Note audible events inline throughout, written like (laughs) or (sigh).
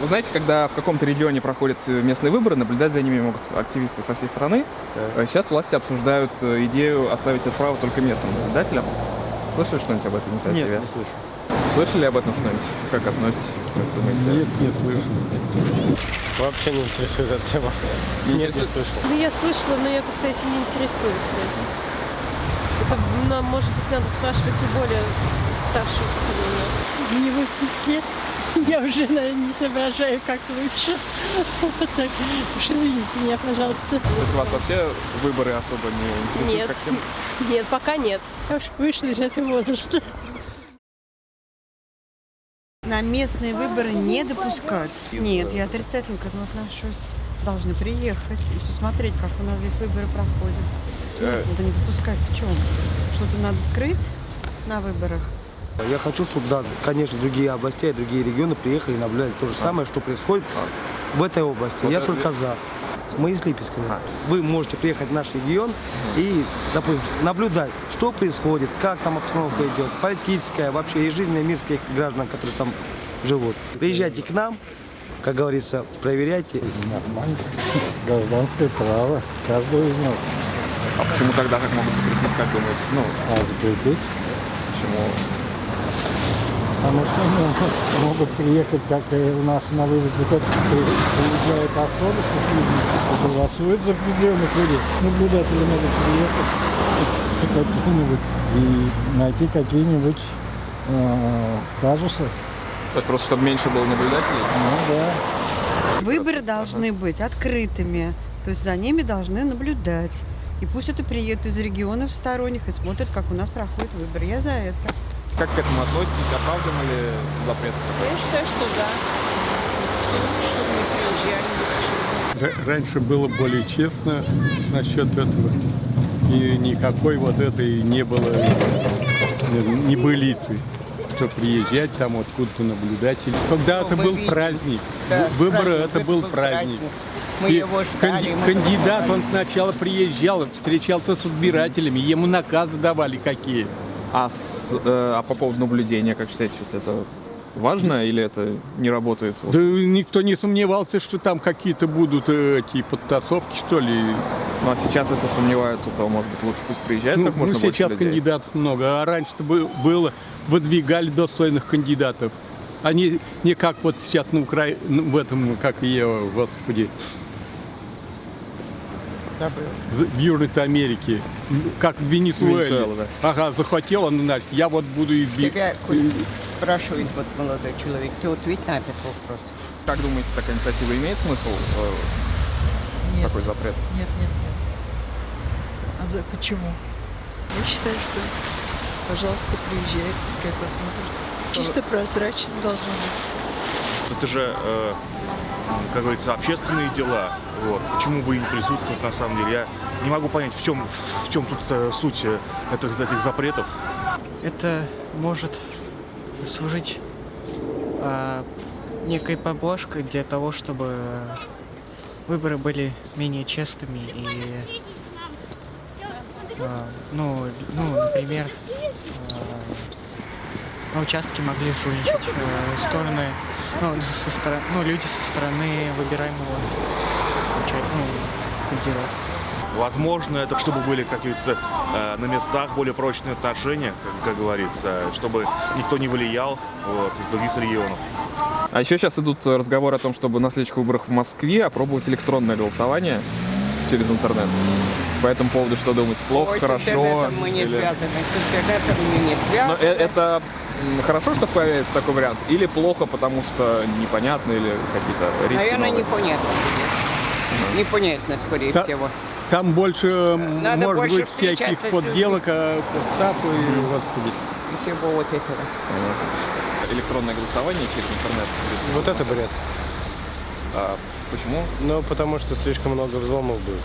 Вы знаете, когда в каком-то регионе проходят э, местные выборы, наблюдать за ними могут активисты со всей страны. Так. А Сейчас власти обсуждают э, идею оставить это право только местным наблюдателям. Слышали что-нибудь об этой инициативе? Нет, не слышу. Слышали об этом что-нибудь? Как относитесь? Как думаете? Нет, не слышу. Вообще не интересует эта тема. Не Нет, не слышал. Ну, я слышала, но я как-то этим не интересуюсь. То есть это, нам, может быть, надо спрашивать у более старшего поколения. Мне 80 лет. Я уже, наверное, не соображаю, как лучше. Вот так. Уж извините меня, пожалуйста. То есть вас вообще выборы особо не интересуют Нет. как? Нет, пока нет. Я уж вышла из этого возраста. На местные выборы не допускать. Из, Нет, я отрицательно к этому отношусь. Должны приехать и посмотреть, как у нас здесь выборы проходят. Э. Смысл-то не допускать в чем? Что-то надо скрыть на выборах. Я хочу, чтобы, да, конечно, другие области, и другие регионы приехали и наблюдали то же самое, что происходит в этой области. Я только за. Мы из Липецка. да. Вы можете приехать в наш регион и, допустим, наблюдать, что происходит, как там обстановка идет, политическая, вообще и жизненная мирских граждан, которые там живут. Приезжайте к нам, как говорится, проверяйте. Нормально. Гражданское право каждого из нас. А почему тогда так могут запретить, как думаете? Ну, А запретить? почему? Потому что ну, (laughs) могут приехать, как и у нас на вывод выход, приезжают автобусы с людьми, и голосуют за определенных людей. Наблюдатели могут приехать какие-нибудь и найти какие-нибудь э, казусы. Есть просто чтобы меньше было наблюдателей? Ну да. Выборы должны быть открытыми. То есть за ними должны наблюдать. И пусть это приедут из регионов сторонних и смотрят, как у нас проходят выборы. Я за это. Как к этому относитесь? Оправдан ли запрет? Я считаю, что да. Что лучше, чтобы не приезжали. Раньше было более честно насчет этого. И никакой вот этой не было небылицы. Что приезжать там откуда-то наблюдатель. Когда-то мы был видим. праздник. Да, Вы- Выборы праздник, это был праздник. Мы И его ждали. канди- мы кандидат, он сначала приезжал, встречался с избирателями, ему наказы давали какие. А, с, э, а по поводу наблюдения, как считаете, вот это важно или это не работает? Да никто не сомневался, что там какие-то будут эти подтасовки, что ли. Ну а сейчас, если сомневаются, то, может быть, лучше пусть приезжают Ну, как можно ну, сейчас людей. кандидатов много, а раньше-то бы- было, выдвигали достойных кандидатов. Они не как вот сейчас на Укра... ну, в этом, как ее, господи, Забыл. в в Южной Америке, как в Венесуэле. Венесуэла, да. Ага, захотел он, значит, я вот буду и бить. Тебя спрашивает вот молодой человек, ты ответь на этот вопрос. Как думаете, такая инициатива имеет смысл? э, Нет, такой запрет? нет, нет, нет. А за почему? Я считаю, что, пожалуйста, приезжай, пускай посмотрят. Чисто прозрачно должно быть. Это же, э, как говорится, общественные дела. Вот. Почему бы и не присутствовать на самом деле? Я не могу понять, в чем, в чем тут э, суть э, этих, этих запретов. Это может служить а, некой поблажкой для того, чтобы выборы были менее честными и, а, ну, ну, например, а, на участке могли жульничать э, стороны, ну, со стороны, ну, люди со стороны выбираемого ну, кандидата. Возможно, это чтобы были, как говорится, э, на местах более прочные отношения, как, как говорится, чтобы никто не влиял вот, из других регионов. А еще сейчас идут э, разговоры о том, чтобы на следующих выборах в Москве опробовать электронное голосование через интернет. По этому поводу что думаете? Плохо, Ой, хорошо? С интернетом мы не или- связаны. С интернетом мы не Но связаны. э- это хорошо, что появится такой вариант? Или плохо, потому что непонятно, или какие-то риски Наверное, новые? непонятно. Непонятно, скорее Та- всего. Там больше, м, Надо может больше быть, всяких подделок, а, подстав и господи. Всего вот этого. Электронное голосование через интернет. Вот это бред. А почему? Ну, потому что слишком много взломов будет.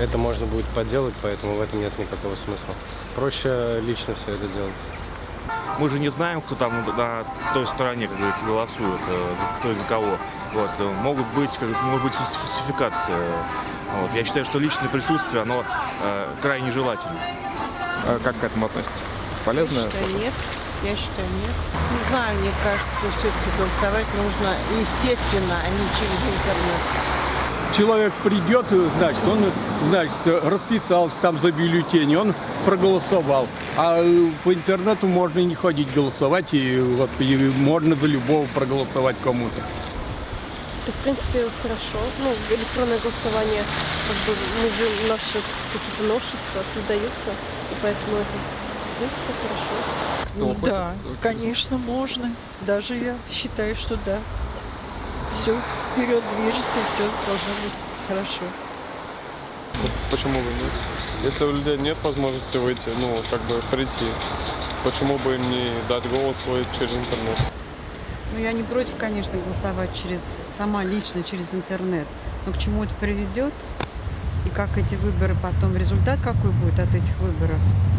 Это можно будет подделать, поэтому в этом нет никакого смысла. Проще лично все это делать. Мы же не знаем, кто там на, той стороне, как говорится, голосует, э, за- кто и за кого. Вот, э, могут быть, как, говорится, может быть фальс- фальсификация. Вот. Я считаю, что личное присутствие, оно э, крайне желательно. А как к этому относитесь? Полезно? Считаю, нет. Я считаю, нет. Не знаю, мне кажется, все-таки голосовать нужно естественно, а не через интернет. Человек придет, значит, он, значит, расписался там за бюллетень, он проголосовал. А э, по интернету можно и не ходить голосовать, и, вот, и можно за любого проголосовать кому-то. Это, в принципе, хорошо. Ну, электронное голосование, как бы, мы же, у нас сейчас какие-то новшества создаются, и поэтому это, в принципе, хорошо. Кто хочет, да, тот конечно, можно. Даже я считаю, что да. Все вперед движется, и все должно быть хорошо. Почему бы нет? Если у людей нет возможности выйти, ну, как бы прийти, почему бы им не дать голос свой через интернет? Ну, я не против, конечно, голосовать через сама лично через интернет. Но к чему это приведет? И как эти выборы потом, результат какой будет от этих выборов?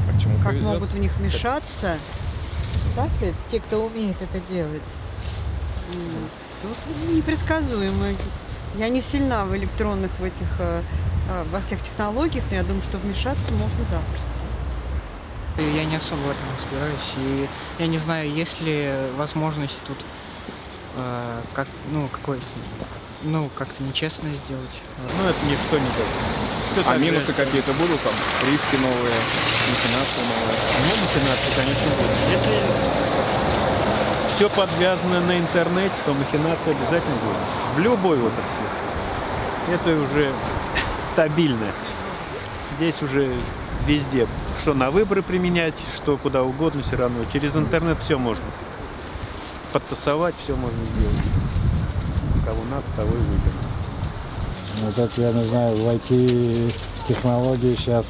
А к чему Как приведет? могут в них вмешаться? Так ведь? Те, кто умеет это делать. Тут непредсказуемо. Я не сильна в электронных в этих, э, э, во всех технологиях, но я думаю, что вмешаться можно запросто. Я не особо в этом разбираюсь, и я не знаю, есть ли возможность тут э, как, ну, какой ну, как-то нечестно сделать. Ну, это ничто не дает. А минусы какие-то будут там? Риски новые, махинации новые? Ну, махинации, конечно, будут. Если все подвязано на интернете, то махинация обязательно будет. В любой отрасли. Это уже стабильно. Здесь уже везде, что на выборы применять, что куда угодно, все равно. Через интернет все можно. Подтасовать все можно сделать. Кого надо, того и выберем. Вот это, я не знаю, в IT-технологии сейчас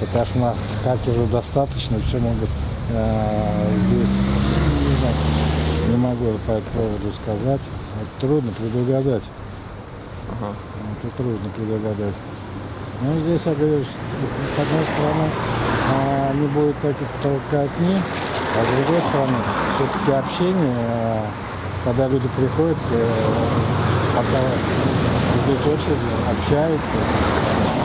это кошмар. Хакеров достаточно, все могут э, здесь. Могу по этому поводу сказать. Это трудно предугадать. Ага. Это трудно предугадать. Ну, здесь, я говорю, с одной стороны, а, не будет таких толкотни, а с другой стороны, все-таки общение, а, когда люди приходят, э, пока ждут очереди, общаются,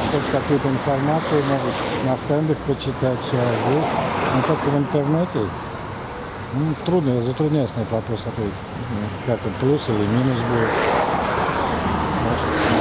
что-то какую-то информацию могут на стендах почитать, а здесь, ну, только в интернете, ну, трудно, затрудняюсь на этот вопрос ответить. Как это, плюс или минус будет. Может,